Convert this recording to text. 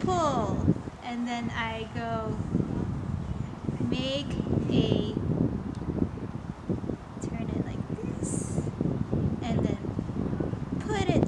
pull and then I go make a turn it like this and then put it